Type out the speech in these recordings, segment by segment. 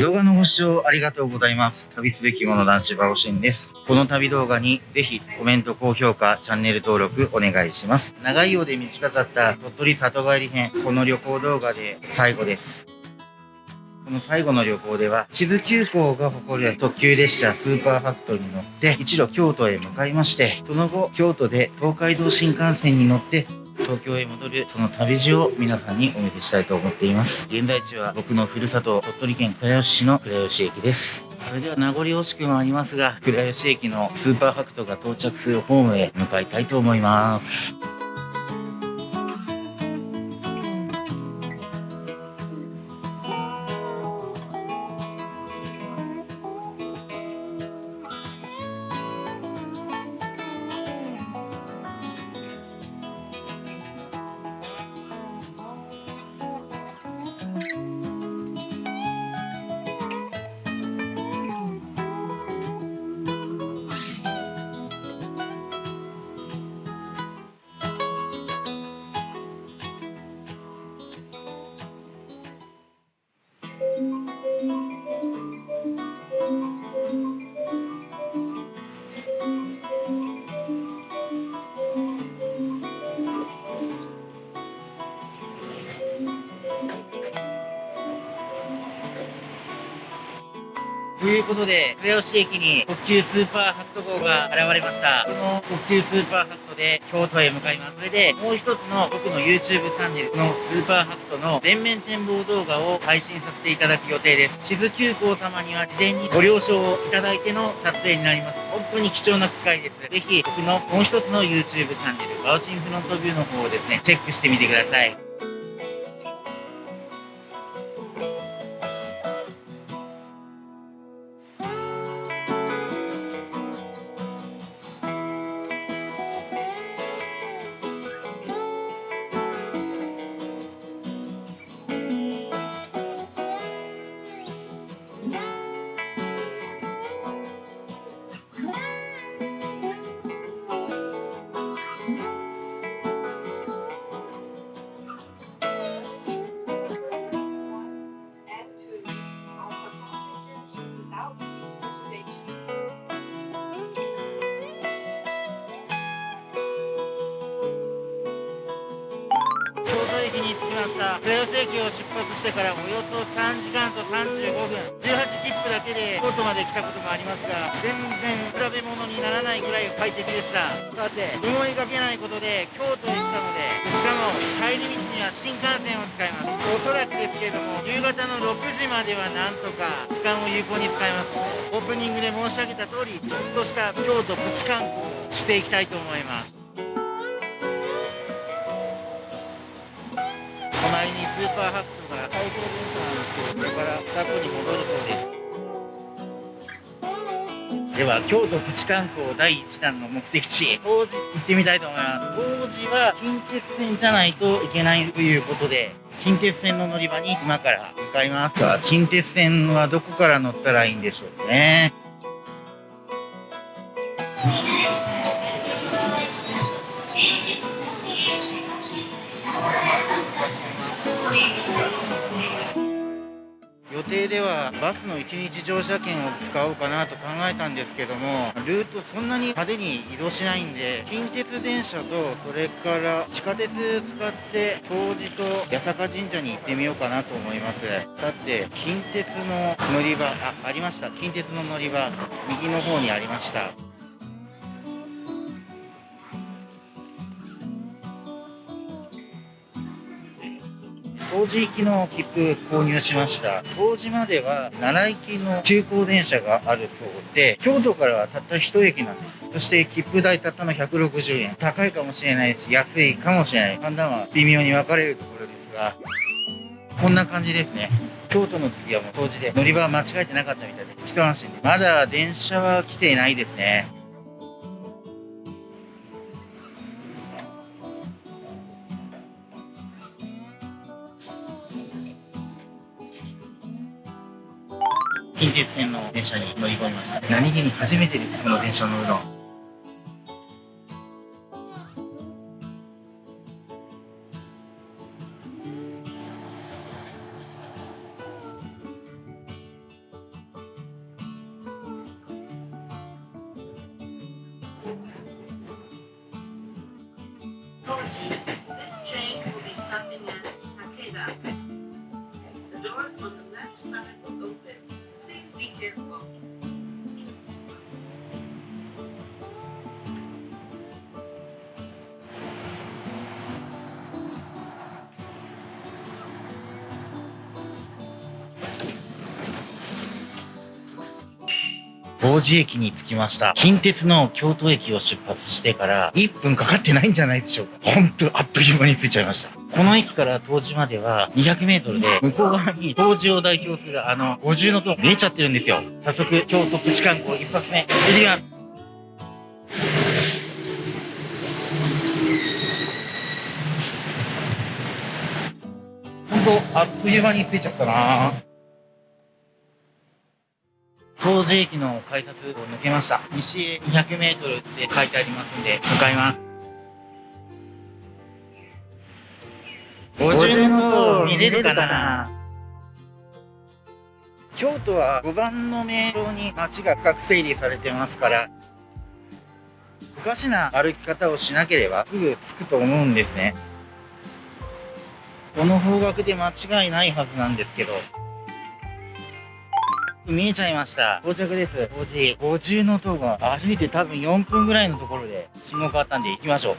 動画のご視聴ありがとうございます。旅すべきもの男子バオシンです。この旅動画にぜひコメント、高評価、チャンネル登録お願いします。長いようで短かった鳥取里帰り編、この旅行動画で最後です。この最後の旅行では、地図急行が誇る特急列車スーパーファクトに乗って一路京都へ向かいまして、その後京都で東海道新幹線に乗って東京へ戻るその旅路を皆さんにお見せしたいと思っています。現在地は僕のふるさと鳥取県倉吉市の倉吉駅です。それでは名残惜しくもありますが、倉吉駅のスーパーファクトが到着するホームへ向かいたいと思います。ということで、倉吉駅に特急スーパーハクト号が現れました。この特急スーパーハクトで京都へ向かいます。それで、もう一つの僕の YouTube チャンネルのスーパーハクトの全面展望動画を配信させていただく予定です。地図急行様には事前にご了承をいただいての撮影になります。本当に貴重な機会です。ぜひ、僕のもう一つの YouTube チャンネル、バウシンフロントビューの方をですね、チェックしてみてください。だけで京都まで来たこともありますが全然比べ物にならないぐらい快適でした。さて思いがけないことで京都へ来たのでしかも帰り道には新幹線を使います。おそらくですけれども夕方の6時まではなんとか時間を有効に使いますオープニングで申し上げた通りちょっとした京都プチ観光をしていきたいと思います。隣にスーパーハクトが開放電車なんですけどこれから過去に戻るそうです。では京都プチ観光第1弾の目的地当時行ってみたいと思います。当時は近鉄線じゃないといけないということで近鉄線の乗り場に今から向かいます。近鉄線はどこから乗ったらいいんでしょうね。予定ではバスの1日乗車券を使おうかなと考えたんですけどもルートそんなに派手に移動しないんで近鉄電車とそれから地下鉄使って東寺と八坂神社に行ってみようかなと思います。だって近鉄の乗り場あありました。近鉄の乗り場右の方にありました。当時行きの切符購入しました。当時までは奈良行きの急行電車があるそうで、京都からはたった1駅なんです。そして切符代たったの160円。高いかもしれないし、安いかもしれない。判断は微妙に分かれるところですが、こんな感じですね。京都の次はもう当時で乗り場は間違えてなかったみたいで、一安心で。まだ電車は来ていないですね。近鉄線の電車に乗り込みました。何気に初めてです。この電車乗るの王子駅に着きました。近鉄の京都駅を出発してから1分かかってないんじゃないでしょうか。ほんとあっという間に着いちゃいました。この駅から東寺までは200メートルで、向こう側に東寺を代表するあの五重の塔見えちゃってるんですよ。早速、京都プチ観光一発目、行ってきます。ほんと、あっという間に着いちゃったな東寺駅の改札を抜けました。西へ200メートルって書いてありますんで、向かいます。50の塔見れるかな？京都は5番の名称に街が深く整理されてますから、おかしな歩き方をしなければすぐ着くと思うんですね。この方角で間違いないはずなんですけど、見えちゃいました。到着です。5時。50の塔が歩いて多分4分ぐらいのところで信号変わったんで行きましょう。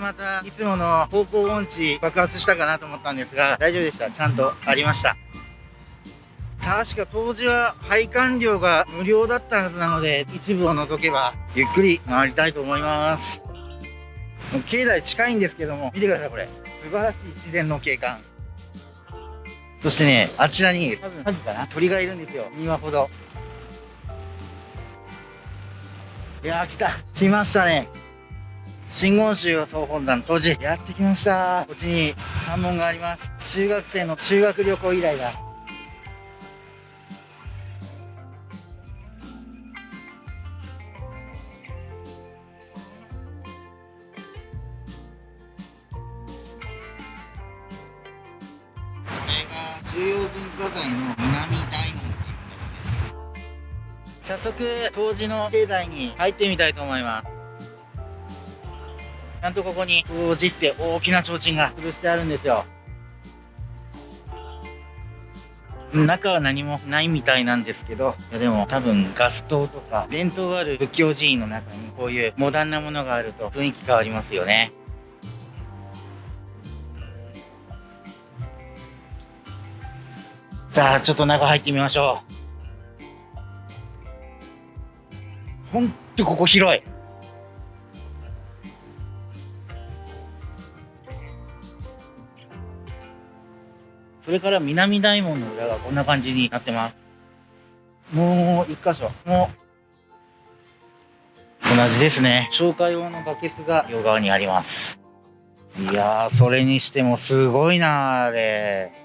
また、いつもの方向音痴爆発したかなと思ったんですが、大丈夫でした。ちゃんとありました。確か当時は配管料が無料だったはずなので、一部を除けばゆっくり回りたいと思います。境内近いんですけども、見てください、これ。素晴らしい自然の景観。そしてね、あちらに、多分、サギかな？鳥がいるんですよ。2羽ほど。いやー、来た。来ましたね。真言宗総本山当時、やってきました。こっちに関門があります。中学生の修学旅行以来だ。要文化財の南大門っていうんだそうです。早速当時の境内に入ってみたいと思います。ちゃんとここに当時って大きな提灯が吊るしてあるんですよ。中は何もないみたいなんですけど、でも多分ガス灯とか伝統ある仏教寺院の中にこういうモダンなものがあると雰囲気変わりますよね。さあ、ちょっと中入ってみましょう。ほんとここ広い。それから南大門の裏がこんな感じになってます。もう一箇所。もう、同じですね。消火用のバケツが両側にあります。いやー、それにしてもすごいなー、あれ。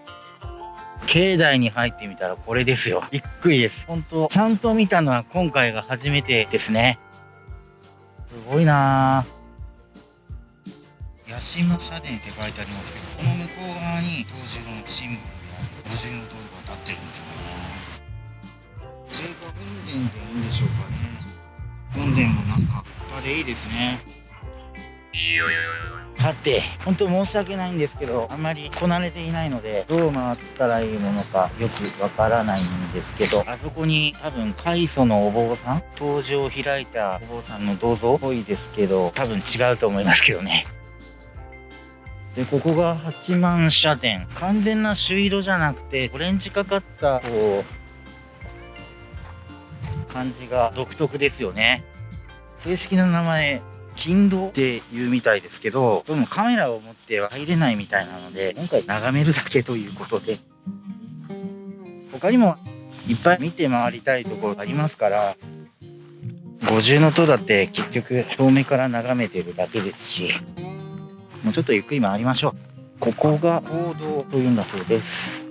境内に入ってみたらこれですよ。びっくりです。本当ちゃんと見たのは今回が初めてですね。すごいなぁ。八島社殿って書いてありますけど、この向こう側に当時のシンボルである五重の塔が立ってるんですよね。これが本殿でいいんでしょうかね。本殿もなんか立派でいいですね。さて、本当申し訳ないんですけど、あんまりこなれていないので、どう回ったらいいものかよくわからないんですけど、あそこに多分、開祖のお坊さん？登場を開いたお坊さんの銅像？っぽいですけど、多分違うと思いますけどね。で、ここが八幡社殿。完全な朱色じゃなくて、オレンジかかった、こう、感じが独特ですよね。正式な名前、金堂って言うみたいですけど、どうもカメラを持っては入れないみたいなので、今回眺めるだけということで、他にもいっぱい見て回りたいところありますから、五重の塔だって結局遠目から眺めてるだけですし、もうちょっとゆっくり回りましょう。ここが行動というんだそうです。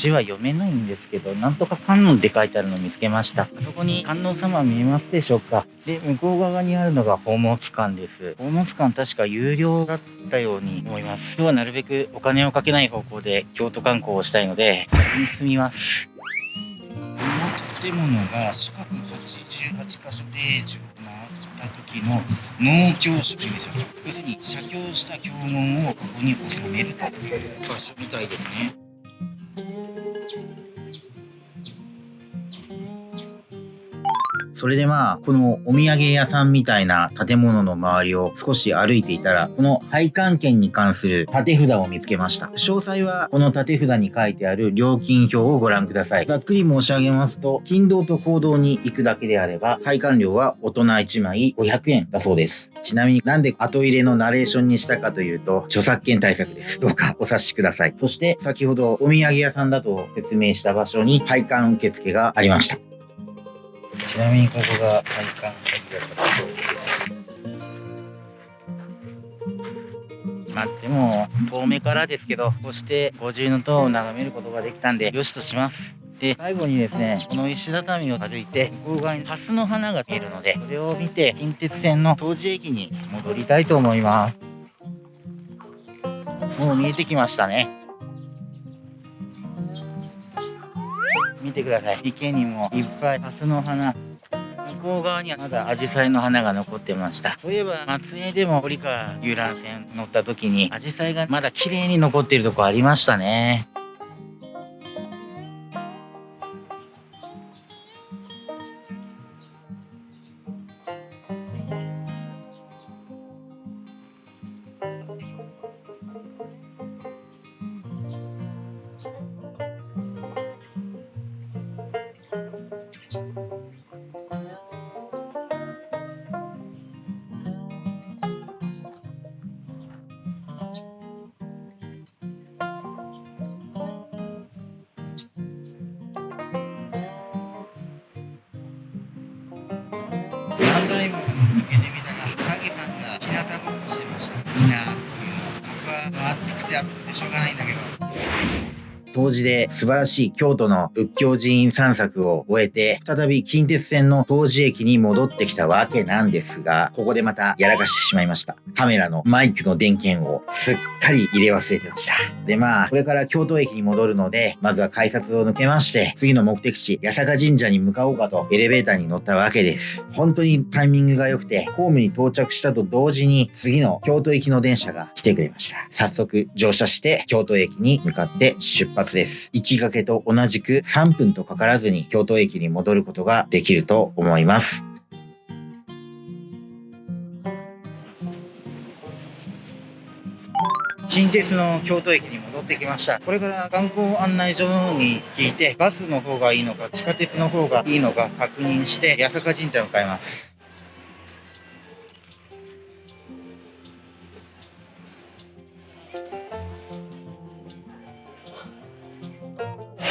字は読めないんですけど、なんとか観音って書いてあるのを見つけました。あそこに観音様見えますでしょうか？で、向こう側にあるのが宝物館です。宝物館確か有料だったように思います。今日はなるべくお金をかけない方向で京都観光をしたいので、先に進みます。この建物が四角88箇所0時を回った時の農協所というんでしょうか。要するに写経した経文をここに収めるという場所みたいですね。それでまあ、このお土産屋さんみたいな建物の周りを少し歩いていたら、この配管券に関する縦札を見つけました。詳細はこの縦札に書いてある料金表をご覧ください。ざっくり申し上げますと、勤労と行動に行くだけであれば、配管料は大人1枚500円だそうです。ちなみになんで後入れのナレーションにしたかというと、著作権対策です。どうかお察しください。そして、先ほどお土産屋さんだと説明した場所に配管受付がありました。ちなみにここが配管鍵だったそうです。まあでも遠目からですけどこうして五重塔を眺めることができたんでよしとします。で最後にですねこの石畳を歩いて向こう側に蓮の花が見えるのでそれを見て近鉄線の東寺駅に戻りたいと思います。もう見えてきましたね。見てください。池にもいっぱい蓮の花。向こう側にはまだ紫陽花の花が残ってました。そういえば松江でも堀川遊覧船乗った時に紫陽花がまだ綺麗に残っているとこありましたね。当時で素晴らしい京都の仏教寺院散策を終えて、再び近鉄線の東寺駅に戻ってきたわけなんですが、ここでまたやらかしてしまいました。カメラのマイクの電源をすっかり入れ忘れてました。でまあ、これから京都駅に戻るので、まずは改札を抜けまして、次の目的地、八坂神社に向かおうかとエレベーターに乗ったわけです。本当にタイミングが良くて、ホームに到着したと同時に、次の京都行きの電車が来てくれました。早速乗車して、京都駅に向かって出発です。行きがけと同じく3分とかからずに京都駅に戻ることができると思います。近鉄の京都駅に戻ってきました。これから観光案内所の方に聞いて、バスの方がいいのか、地下鉄の方がいいのか確認して、八坂神社向かいます。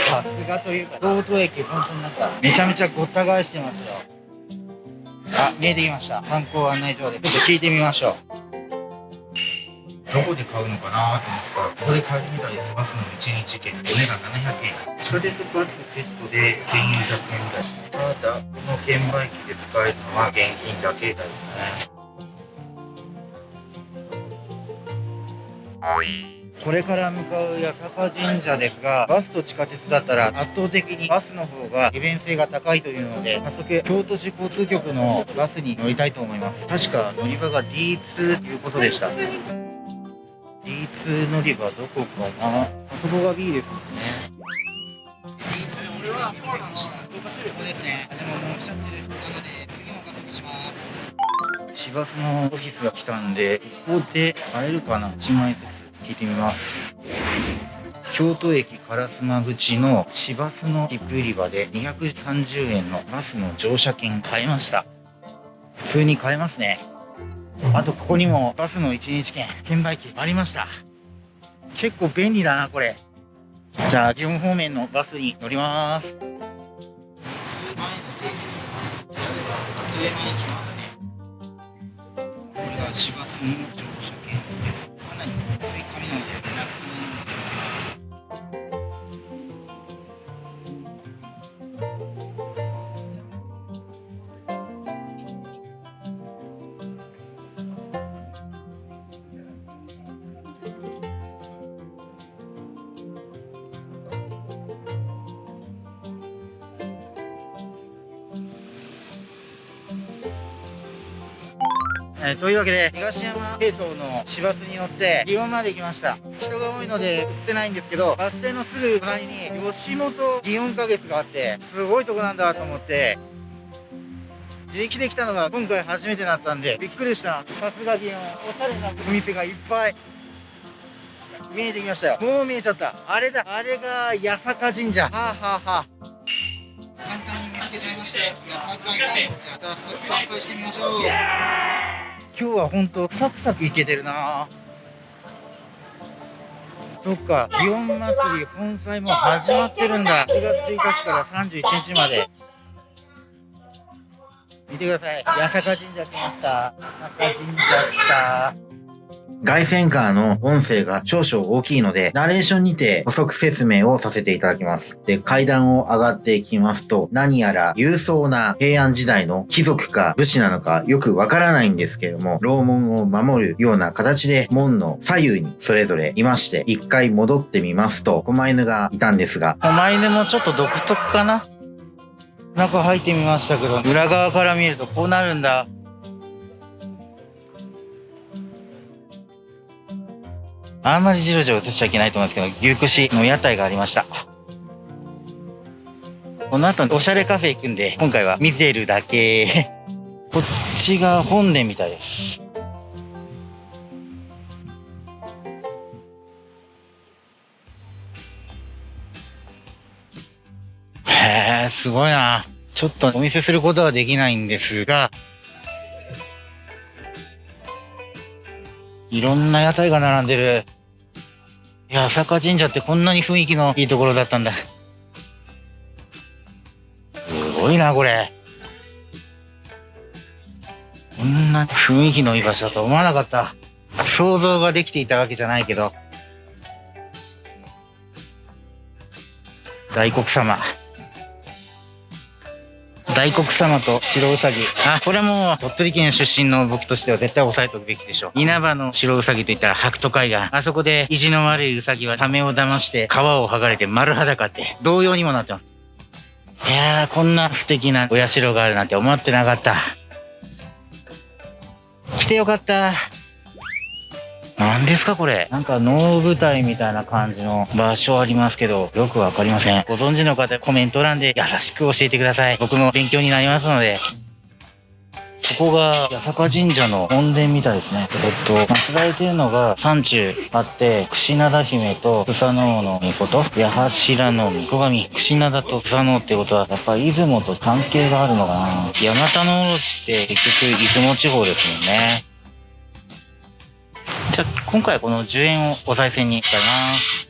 さすがというか、京都駅、本当になんか、めちゃめちゃごった返してますよ。あ、見えてきました。観光案内所で。ちょっと聞いてみましょう。どこで買うのかなと思ったら、ここで買えるみたいです。バスの1日券。お値段700円。地下鉄バスセットで1400円です。ただ、この券売機で使えるのは現金だけですね。これから向かう八坂神社ですが、バスと地下鉄だったら圧倒的にバスの方が利便性が高いというので、早速京都市交通局のバスに乗りたいと思います。確か乗り場が D2 ということでした。D2 乗り場どこかな？あそこが B ですね。D2 俺は見つけました。ここですね。でももう来ちゃってる。なので次のバスにします。市バスのオフィスが来たんで、ここで会えるかな ?1 枚ずつ聞いてみます。京都駅烏丸口の市バスの切符売り場で230円のバスの乗車券買いました。普通に買えますね。あとここにもバスの1日券、券売機ありました。結構便利だな、これ。じゃあ、祇園方面のバスに乗ります。普通前の定期というわけで、東山系統の市バスに乗って、祇園まで来ました。人が多いので映ってないんですけど、バス停のすぐ隣に吉本祇園花月があって、すごいとこなんだと思って、自力で来たのが今回初めてだったんで、びっくりした。さすが祇園、おしゃれなお店がいっぱい。見えてきましたよ。もう見えちゃった。あれだ。あれが八坂神社。はあはあはあ。簡単に見つけちゃいました。八坂神社。早速参拝してみましょう。今日は本当サクサクいけてるな。そっか祇園祭り本祭も始まってるんだ。4月1日から31日まで。見てください。八坂神社来ました。八坂神社来た。外線カーの音声が少々大きいので、ナレーションにて補足説明をさせていただきます。で、階段を上がっていきますと、何やら勇壮な平安時代の貴族か武士なのかよくわからないんですけれども、楼門を守るような形で門の左右にそれぞれいまして、一回戻ってみますと、狛犬がいたんですが、狛犬もちょっと独特かな？中入ってみましたけど、裏側から見るとこうなるんだ。あんまりジロジロ映しちゃいけないと思うんですけど、牛串の屋台がありました。この後、おしゃれカフェ行くんで、今回は見てるだけ。こっちが本殿みたいです。へえ、すごいな。ちょっとお見せすることはできないんですが、いろんな屋台が並んでる。いや、朝霞神社ってこんなに雰囲気のいいところだったんだ。すごいな、これ。こんな雰囲気のいい場所だと思わなかった。想像ができていたわけじゃないけど。大黒様。大黒様と白うさぎ。あ、これも鳥取県出身の僕としては絶対押さえておくべきでしょう。稲葉の白うさぎといったら白土海岸。あそこで意地の悪いうさぎはためを騙して皮を剥がれて丸裸って同様にもなってます。いやー、こんな素敵なお社があるなんて思ってなかった。来てよかった。何ですかこれ？なんか能舞台みたいな感じの場所ありますけど、よくわかりません。ご存知の方コメント欄で優しく教えてください。僕の勉強になりますので。ここが八坂神社の本殿みたいですね。えっと、祀られてるのが山中あって、串灘姫と草の王の御事、八柱の御子神、串灘と草の王ってことは、やっぱ出雲と関係があるのかな。山田のオロチって結局出雲地方ですもんね。じゃあ、今回はこの10円をお賽銭に使います。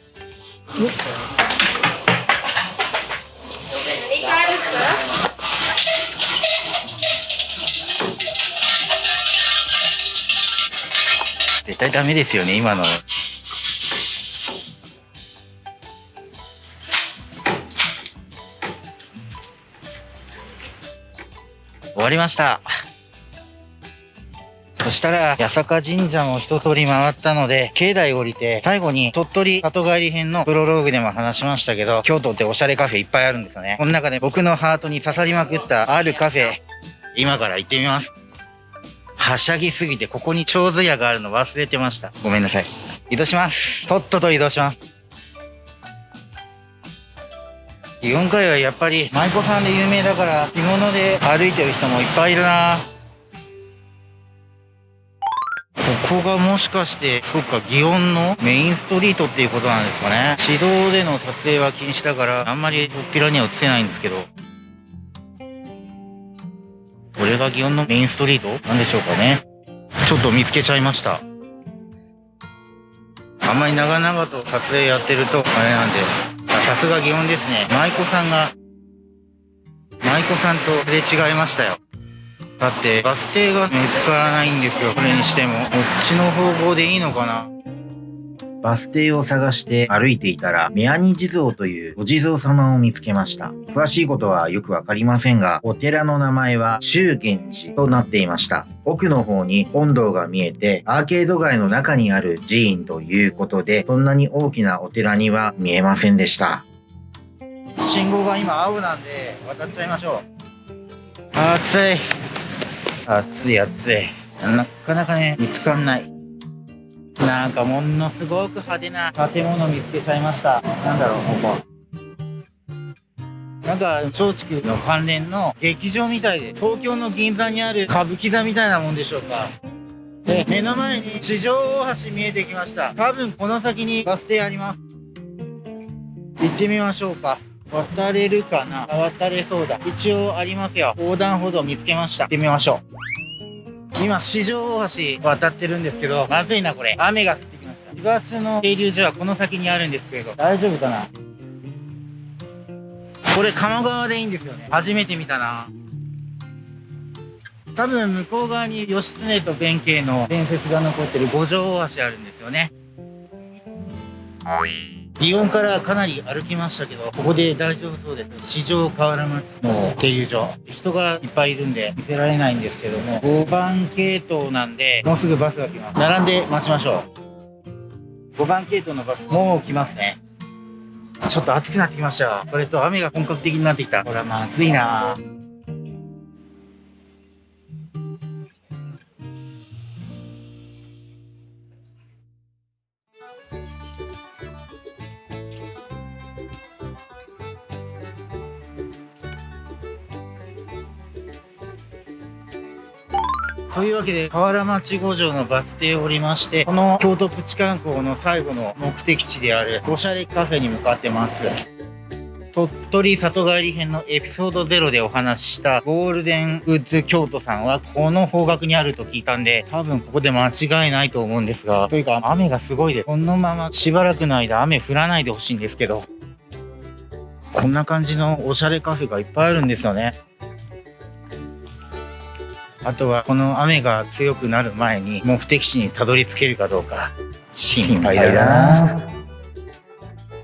絶対ダメですよね、今の。終わりました。そしたら、八坂神社も一通り回ったので、境内降りて、最後に鳥取里帰り編のプロローグでも話しましたけど、京都っておしゃれカフェいっぱいあるんですよね。この中で僕のハートに刺さりまくったあるカフェ、今から行ってみます。はしゃぎすぎて、ここに長寿屋があるの忘れてました。ごめんなさい。移動します。とっとと移動します。4回はやっぱり舞妓さんで有名だから着物で歩いてる人もいっぱいいるなここがもしかして、そっか、祇園のメインストリートっていうことなんですかね。市道での撮影は禁止だから、あんまりおっぴらには映せないんですけど。これが祇園のメインストリートなんでしょうかね。ちょっと見つけちゃいました。あんまり長々と撮影やってると、あれなんで。さすが祇園ですね。舞妓さんが、舞妓さんとすれ違いましたよ。だってバス停が見つからないんですよ。これにしても。こっちの方向でいいのかな？バス停を探して歩いていたら、宮ニ地蔵というお地蔵様を見つけました。詳しいことはよくわかりませんが、お寺の名前は中元寺となっていました。奥の方に本堂が見えて、アーケード街の中にある寺院ということで、そんなに大きなお寺には見えませんでした。信号が今青なんで渡っちゃいましょう。暑い。暑い暑い。なかなかね、見つかんない。なんかものすごく派手な建物見つけちゃいました。なんだろう、ここ。なんか、松竹の関連の劇場みたいで、東京の銀座にある歌舞伎座みたいなもんでしょうか。で、目の前に地上大橋見えてきました。多分この先にバス停あります。行ってみましょうか。渡れるかな？渡れそうだ。一応ありますよ。横断歩道見つけました。行ってみましょう。今、四条大橋渡ってるんですけど、まずいな、これ。雨が降ってきました。市バスの停留所はこの先にあるんですけど、大丈夫かな？これ、鴨川でいいんですよね。初めて見たな。多分、向こう側に義経と弁慶の伝説が残ってる五条大橋あるんですよね。祇園からかなり歩きましたけど、ここで大丈夫そうです。四条河原町の停留所。人がいっぱいいるんで見せられないんですけども、5番系統なんで、もうすぐバスが来ます。並んで待ちましょう。5番系統のバス、もう来ますね。ちょっと暑くなってきました。それと雨が本格的になってきた。ほら、まずいなというわけで、河原町五条のバス停を降りまして、この京都プチ観光の最後の目的地である、おしゃれカフェに向かってます。鳥取里帰り編のエピソード0でお話ししたゴールデンウッズ京都さんはこの方角にあると聞いたんで、多分ここで間違いないと思うんですが、というか雨がすごいです。このまましばらくの間雨降らないでほしいんですけど、こんな感じのおしゃれカフェがいっぱいあるんですよね。あとはこの雨が強くなる前に目的地にたどり着けるかどうか心配だな。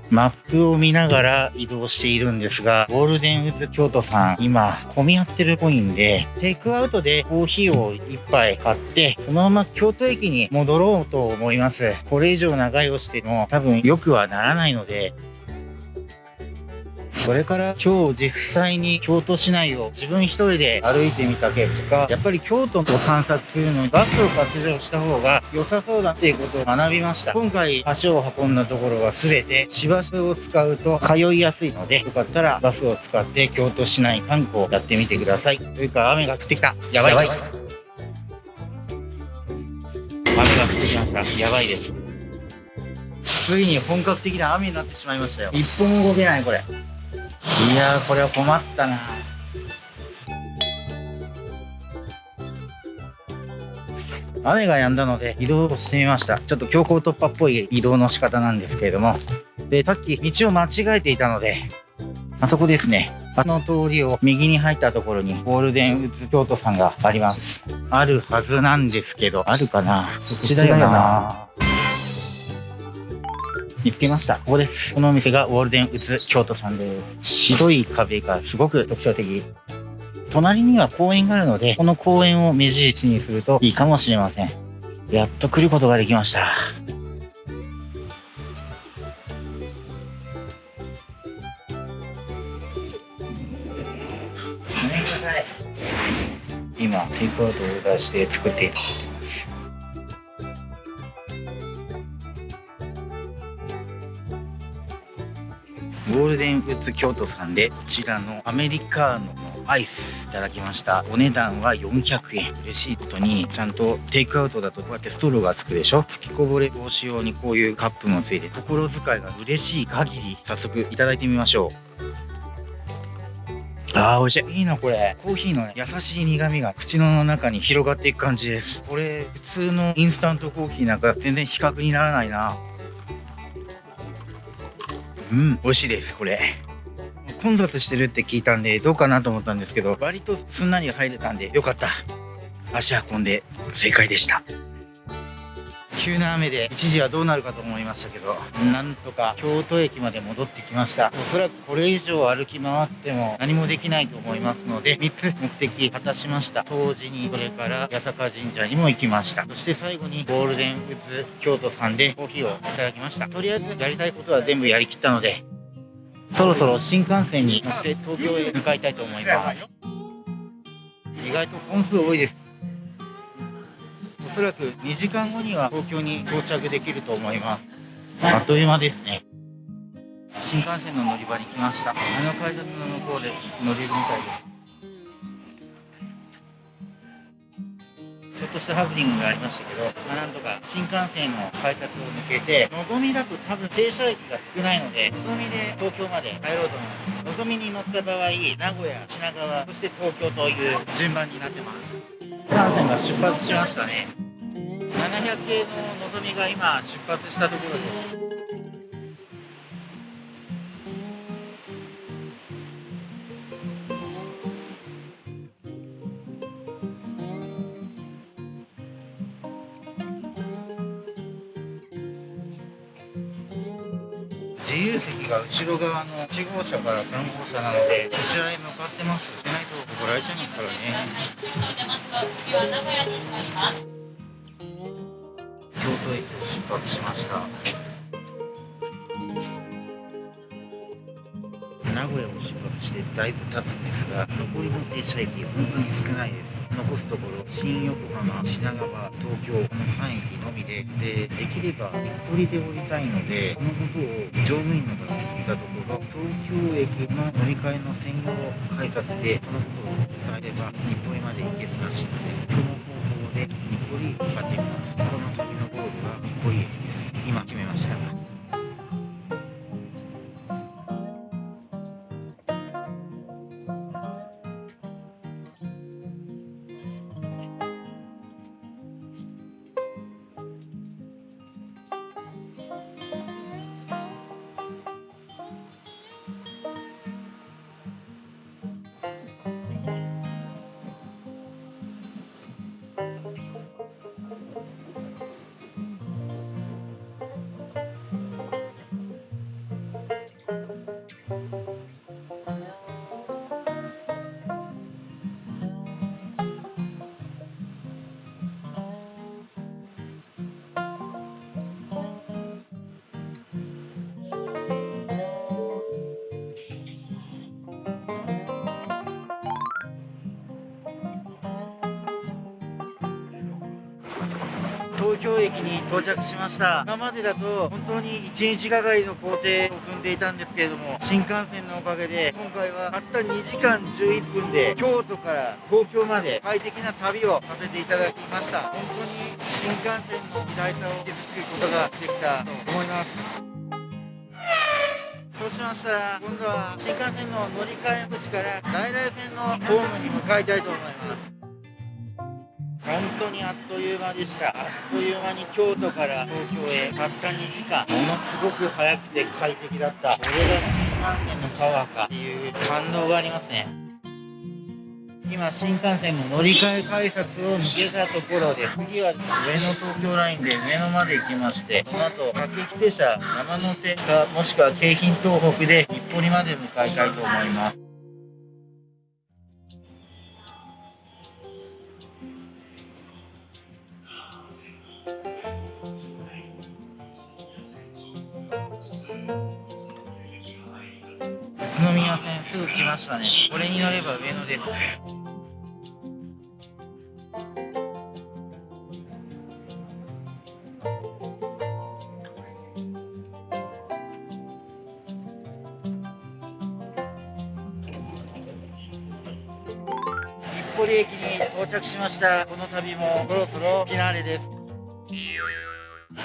マップを見ながら移動しているんですが、ゴールデンウッズ京都さん、今、混み合ってるっぽいんで、テイクアウトでコーヒーを一杯買って、そのまま京都駅に戻ろうと思います。これ以上長居をしても多分良くはならないので、それから今日実際に京都市内を自分一人で歩いてみた結果、やっぱり京都を散策するのにバスを活用した方が良さそうだっていうことを学びました。今回足を運んだところは全て市バスを使うと通いやすいので、よかったらバスを使って京都市内観光やってみてください。というか雨が降ってきた。やばい。雨が降ってきました。やばいです。ついに本格的な雨になってしまいましたよ。一歩も動けないこれ。いやー、これは困ったな。雨が止んだので移動してみました。ちょっと強行突破っぽい移動の仕方なんですけれども。で、さっき道を間違えていたので、あそこですね。あの通りを右に入ったところにゴールデンウッズ京都さんがあります。あるはずなんですけど、あるかな？そっちだよな。見つけました。ここです。このお店がゴールデンウッズ京都さんです。白い壁がすごく特徴的。隣には公園があるので、この公園を目印にするといいかもしれません。やっと来ることができました。ごめんなさい。今、テイクアウトをオーダーして作っています。ゴールデンウッズ京都さんでこちらのアメリカーノのアイスいただきました。お値段は400円。レシートにちゃんとテイクアウトだとこうやってストローがつくでしょ。吹きこぼれ防止用にこういうカップもついて心遣いが嬉しい限り早速いただいてみましょう。あー美味しい。いいなこれ。コーヒーの、ね、優しい苦味が口の中に広がっていく感じです。これ普通のインスタントコーヒーなんか全然比較にならないな。うん、美味しいです、これ。混雑してるって聞いたんで、どうかなと思ったんですけど、割とすんなり入れたんで、よかった。足運んで正解でした。急な雨で一時はどうなるかと思いましたけど、なんとか京都駅まで戻ってきました。おそらくこれ以上歩き回っても何もできないと思いますので、3つ目的果たしました。当時に、それから八坂神社にも行きました。そして最後にゴールデンウッズ京都さんでコーヒーをいただきました。とりあえずやりたいことは全部やりきったので、そろそろ新幹線に乗って東京へ向かいたいと思います。意外と本数多いです。そらく2時間後には東京に到着できると思いますあっという間ですね新幹線の乗り場に来ましたあの改札の向こうで乗れるみたいですちょっとしたハプニングがありましたけど、まあ、なんとか新幹線の改札を抜けて、のぞみだと多分停車駅が少ないので、のぞみで東京まで帰ろうと思います。のぞみに乗った場合、名古屋、品川、そして東京という順番になってます。新幹線が出発しましたね。700系ののぞみが今出発したところです。自由席が後ろ側の1号車から3号車なのでこちらへ向かってますしないと怒られちゃいますからね発しました。名古屋を出発してだいぶ経つんですが残りの停車駅本当に少ないです。残すところ新横浜品川東京この3駅のみででできれば日暮里で降りたいのでこのことを乗務員の方に聞いたところ東京駅の乗り換えの専用改札でそのことを伝えれば日暮里まで行けるらしいのでその方法で日暮里向かってみます。は京駅に到着しました。今までだと本当に1日がかりの工程を踏んでいたんですけれども新幹線のおかげで今回はたった2時間11分で京都から東京まで快適な旅をさせていただきました。本当に新幹線の偉大さを気づくことができたと思います。そうしましたら今度は新幹線の乗り換え口から在来線のホームに向かいたいと思います。本当にあっという間でした。あっという間に京都から東京へ。たった2時間ものすごく速くて快適だった。これが新幹線のパワーかっていう感動がありますね。今新幹線の乗り換え改札を抜けたところで次は上野東京ラインで上野まで行きましてこの後各駅停車山手かもしくは京浜東北で日暮里まで向かいたいと思います。すぐ来ましたね。これに乗れば上野です。日暮里駅に到着しました。この旅もそろそろフィナーレです。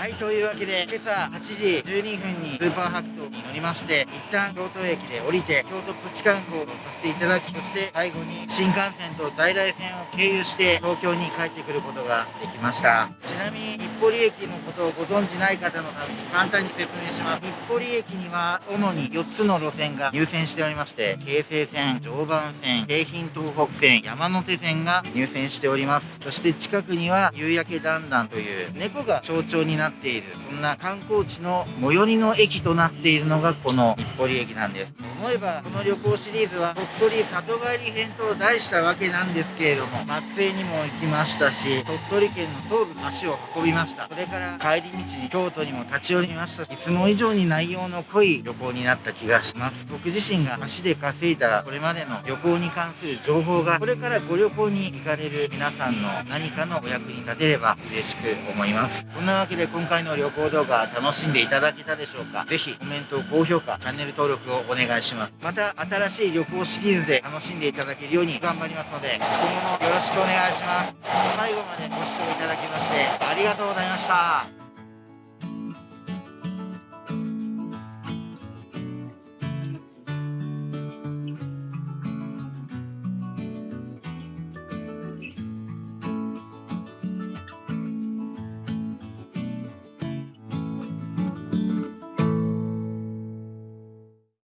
はい、というわけで、今朝8時12分にスーパーハクトに乗りまして、一旦京都駅で降りて、京都プチ観光をさせていただき、そして最後に新幹線と在来線を経由して東京に帰ってくることができました。ちなみに日暮里駅ことご存知ない方のために簡単に説明します。日暮里駅には主に4つの路線が入線しておりまして、京成線、常磐線、京浜東北線、山手線が入線しております。そして近くには夕焼けだんだんという猫が象徴になっている、そんな観光地の最寄りの駅となっているのがこの日暮里駅なんです。思えばこの旅行シリーズは鳥取里帰り編と題したわけなんですけれども松江にも行きましたし鳥取県の東部足を運びましたそれから帰り道に京都にも立ち寄りました。いつも以上に内容の濃い旅行になった気がします。僕自身が足で稼いだこれまでの旅行に関する情報がこれからご旅行に行かれる皆さんの何かのお役に立てれば嬉しく思います。そんなわけで今回の旅行動画楽しんでいただけたでしょうか。ぜひコメント高評価チャンネル登録をお願いします。また新しい旅行シリーズで楽しんでいただけるように頑張りますので今後もよろしくお願いします。最後までご視聴いただきましてありがとうございました。